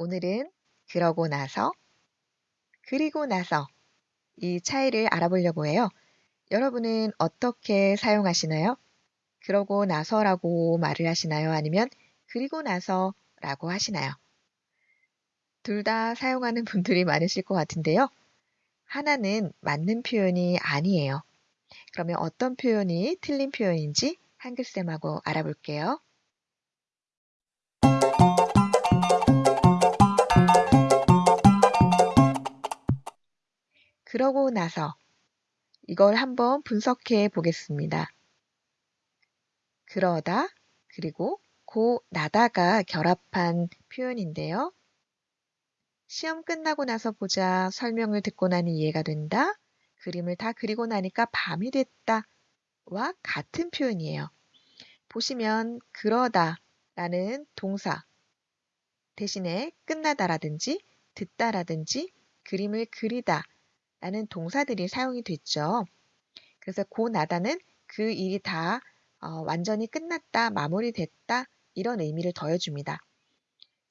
오늘은 그러고 나서, 그리고 나서 이 차이를 알아보려고 해요. 여러분은 어떻게 사용하시나요? 그러고 나서라고 말을 하시나요? 아니면 그리고 나서라고 하시나요? 둘 다 사용하는 분들이 많으실 것 같은데요. 하나는 맞는 표현이 아니에요. 그러면 어떤 표현이 틀린 표현인지 한글쌤하고 알아볼게요. 그러고 나서 이걸 한번 분석해 보겠습니다. 그러다 그리고 고 나다가 결합한 표현인데요. 시험 끝나고 나서 보자 설명을 듣고 나니 이해가 된다. 그림을 다 그리고 나니까 밤이 됐다. 와 같은 표현이에요. 보시면 그러다 라는 동사 대신에 끝나다라든지 듣다라든지 그림을 그리다 라는 동사들이 사용이 됐죠. 그래서 고 나다는 그 일이 다 어, 완전히 끝났다, 마무리됐다 이런 의미를 더해줍니다.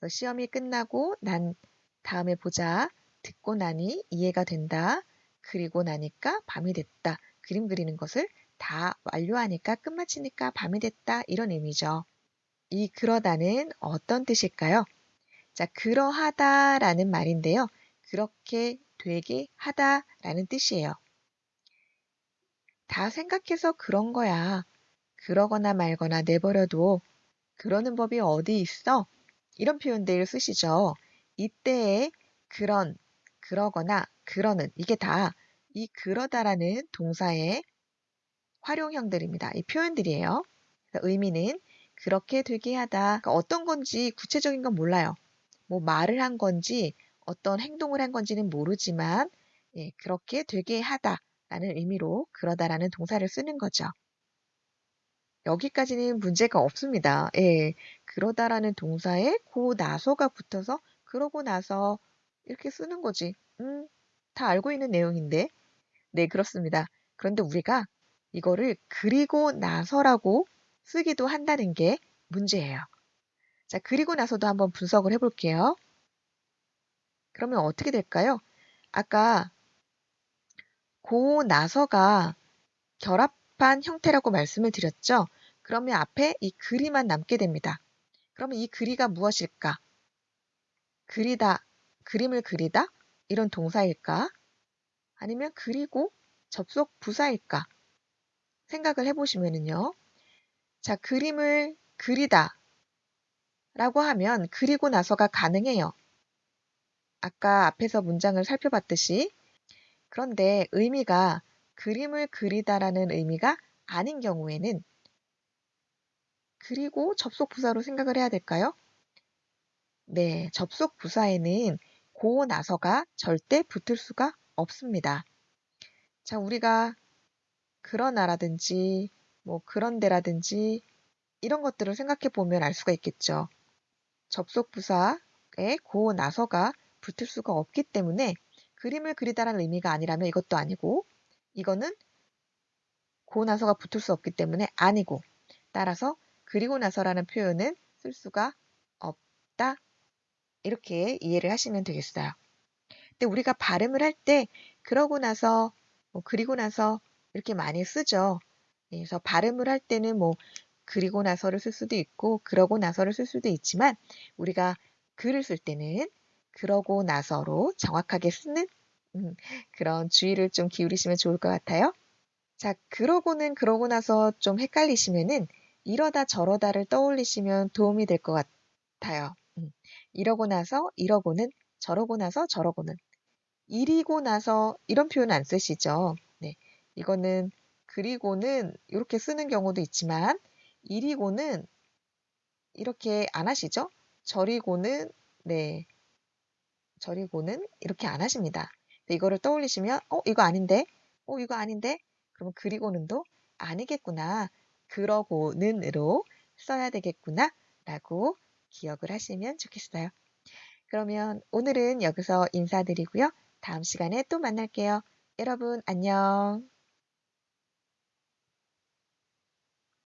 시험이 끝나고 난 다음에 보자 듣고 나니 이해가 된다. 그리고 나니까 밤이 됐다. 그림 그리는 것을 다 완료하니까 끝마치니까 밤이 됐다. 이런 의미죠. 이 그러다는 어떤 뜻일까요? 자, 그러하다라는 말인데요. 그렇게 되게 하다 라는 뜻이에요. 다 생각해서 그런 거야. 그러거나 말거나 내버려둬. 그러는 법이 어디 있어? 이런 표현들을 쓰시죠. 이때에 그런, 그러거나, 그러는 이게 다 이 그러다라는 동사의 활용형들입니다. 이 표현들이에요. 의미는 그렇게 되게 하다. 그러니까 어떤 건지 구체적인 건 몰라요. 뭐 말을 한 건지 어떤 행동을 한 건지는 모르지만 예, 그렇게 되게 하다라는 의미로 그러다라는 동사를 쓰는 거죠. 여기까지는 문제가 없습니다. 예, 그러다라는 동사에 고 나서가 붙어서 그러고 나서 이렇게 쓰는 거지. 음, 다 알고 있는 내용인데. 네, 그렇습니다. 그런데 우리가 이거를 그리고 나서라고 쓰기도 한다는 게 문제예요. 자, 그리고 나서도 한번 분석을 해볼게요. 그러면 어떻게 될까요? 아까 고 나서가 결합한 형태라고 말씀을 드렸죠. 그러면 앞에 이 그리만 남게 됩니다. 그러면 이 그리가 무엇일까? 그리다, 그림을 그리다? 이런 동사일까? 아니면 그리고 접속 부사일까? 생각을 해보시면은요. 자, 그림을 그리다 라고 하면 그리고 나서가 가능해요. 아까 앞에서 문장을 살펴봤듯이 그런데 의미가 그림을 그리다라는 의미가 아닌 경우에는 그리고 접속 부사로 생각을 해야 될까요? 네, 접속 부사에는 고 나서가 절대 붙을 수가 없습니다. 자, 우리가 그러나라든지 뭐 그런데라든지 이런 것들을 생각해 보면 알 수가 있겠죠. 접속 부사에 고 나서가 붙을 수가 없기 때문에 그림을 그리다라는 의미가 아니라면 이것도 아니고 이거는 고 나서가 붙을 수 없기 때문에 아니고 따라서 그리고 나서라는 표현은 쓸 수가 없다 이렇게 이해를 하시면 되겠어요. 근데 우리가 발음을 할 때 그러고 나서 뭐 그리고 나서 이렇게 많이 쓰죠. 그래서 발음을 할 때는 뭐 그리고 나서를 쓸 수도 있고 그러고 나서를 쓸 수도 있지만 우리가 글을 쓸 때는 그러고 나서로 정확하게 쓰는 음, 그런 주의를 좀 기울이시면 좋을 것 같아요. 자, 그러고는 그러고 나서 좀 헷갈리시면은 이러다 저러다를 떠올리시면 도움이 될 것 같아요. 음, 이러고 나서 이러고는 저러고 나서 저러고는 이리고 나서 이런 표현 안 쓰시죠. 네, 이거는 그리고는 이렇게 쓰는 경우도 있지만 이리고는 이렇게 안 하시죠. 저리고는 네 저리고는 이렇게 안 하십니다. 이거를 떠올리시면 어 이거 아닌데 어 이거 아닌데 그러면 그리고는도 아니겠구나 그러고는으로 써야 되겠구나 라고 기억을 하시면 좋겠어요. 그러면 오늘은 여기서 인사드리고요. 다음 시간에 또 만날게요. 여러분 안녕